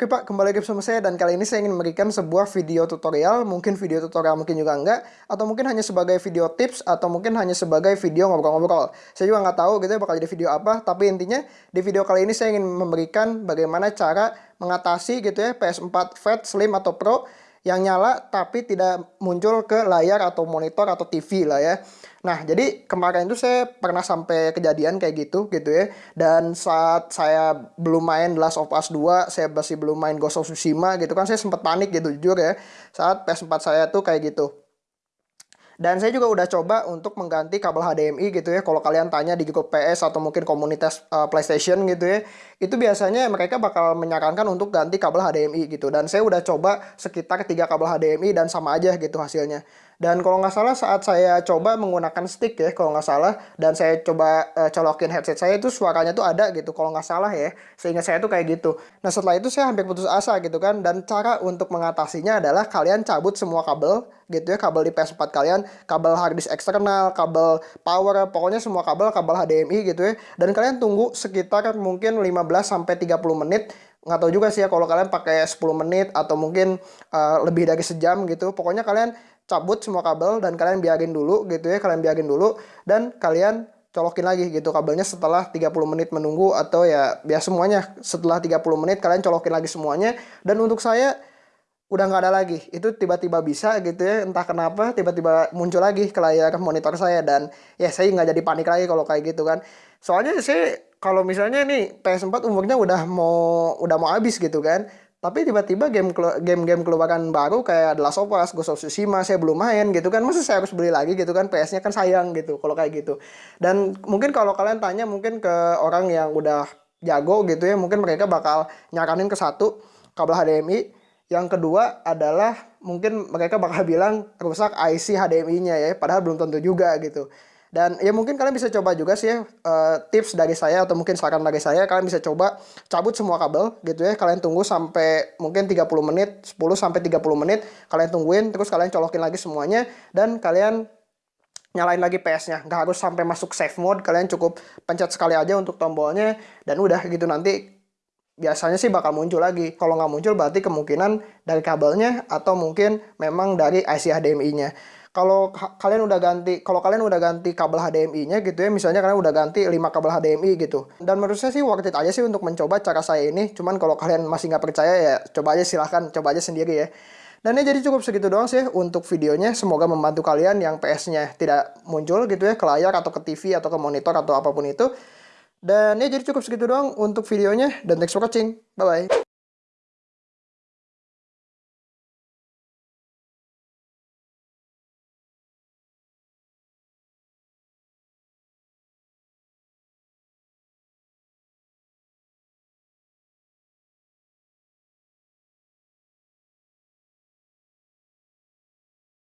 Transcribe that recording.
Oke Pak, kembali lagi bersama saya dan kali ini saya ingin memberikan sebuah video tutorial, mungkin video tutorial mungkin juga enggak, atau mungkin hanya sebagai video tips, atau mungkin hanya sebagai video ngobrol-ngobrol. Saya juga nggak tahu gitu ya bakal jadi video apa, tapi intinya di video kali ini saya ingin memberikan bagaimana cara mengatasi gitu ya PS4 Fat, Slim, atau Pro yang nyala tapi tidak muncul ke layar atau monitor atau TV lah ya. Nah, jadi kemarin itu saya pernah sampai kejadian kayak gitu gitu ya. Dan saat saya belum main Last of Us 2, saya masih belum main Ghost of Tsushima gitu kan saya sempat panik gitu jujur ya. Saat PS4 saya tuh kayak gitu. Dan saya juga udah coba untuk mengganti kabel HDMI gitu ya. Kalau kalian tanya di grup PS atau mungkin komunitas uh, PlayStation gitu ya, itu biasanya mereka bakal menyarankan untuk ganti kabel HDMI gitu. Dan saya udah coba sekitar tiga kabel HDMI dan sama aja gitu hasilnya. Dan kalau nggak salah saat saya coba menggunakan stick ya, kalau nggak salah, dan saya coba uh, colokin headset saya itu suaranya tuh ada gitu, kalau nggak salah ya. Sehingga saya tuh kayak gitu. Nah setelah itu saya hampir putus asa gitu kan, dan cara untuk mengatasinya adalah kalian cabut semua kabel gitu ya, kabel di PS4 kalian, kabel harddisk eksternal, kabel power, pokoknya semua kabel, kabel HDMI gitu ya. Dan kalian tunggu sekitar mungkin 15 sampai 30 menit nggak tahu juga sih ya kalau kalian pakai 10 menit atau mungkin uh, lebih dari sejam gitu pokoknya kalian cabut semua kabel dan kalian biarin dulu gitu ya kalian biarin dulu dan kalian colokin lagi gitu kabelnya setelah 30 menit menunggu atau ya biar semuanya. Setelah 30 menit kalian colokin lagi semuanya dan untuk saya udah nggak ada lagi. Itu tiba-tiba bisa gitu ya entah kenapa tiba-tiba muncul lagi ke layar monitor saya dan ya saya nggak jadi panik lagi kalau kayak gitu kan. Soalnya saya kalau misalnya nih PS4 umurnya udah mau udah mau habis gitu kan tapi tiba-tiba game game-game keluaran baru kayak The Last of Us, Ghost of Tsushima saya belum main gitu kan. Masa saya harus beli lagi gitu kan? PS-nya kan sayang gitu kalau kayak gitu. Dan mungkin kalau kalian tanya mungkin ke orang yang udah jago gitu ya mungkin mereka bakal nyaranin ke satu kabel HDMI yang kedua adalah mungkin mereka bakal bilang rusak IC HDMI-nya ya padahal belum tentu juga gitu dan ya mungkin kalian bisa coba juga sih uh, tips dari saya atau mungkin saran dari saya kalian bisa coba cabut semua kabel gitu ya. Kalian tunggu sampai mungkin 30 menit, 10 sampai 30 menit kalian tungguin terus kalian colokin lagi semuanya dan kalian nyalain lagi PS-nya. Nggak harus sampai masuk save mode, kalian cukup pencet sekali aja untuk tombolnya dan udah gitu nanti biasanya sih bakal muncul lagi. Kalau nggak muncul berarti kemungkinan dari kabelnya atau mungkin memang dari IC HDMI-nya kalau kalian udah ganti kalau kalian udah ganti kabel HDMI-nya gitu ya misalnya kalian udah ganti 5 kabel HDMI gitu. Dan menurut saya sih worth it aja sih untuk mencoba cara saya ini. Cuman kalau kalian masih nggak percaya ya coba aja silahkan coba aja sendiri ya. Dan ya jadi cukup segitu doang sih untuk videonya. Semoga membantu kalian yang PS-nya tidak muncul gitu ya ke layar atau ke TV atau ke monitor atau apa pun itu. Dan ya jadi cukup segitu doang untuk videonya. Dan thanks for watching. Bye bye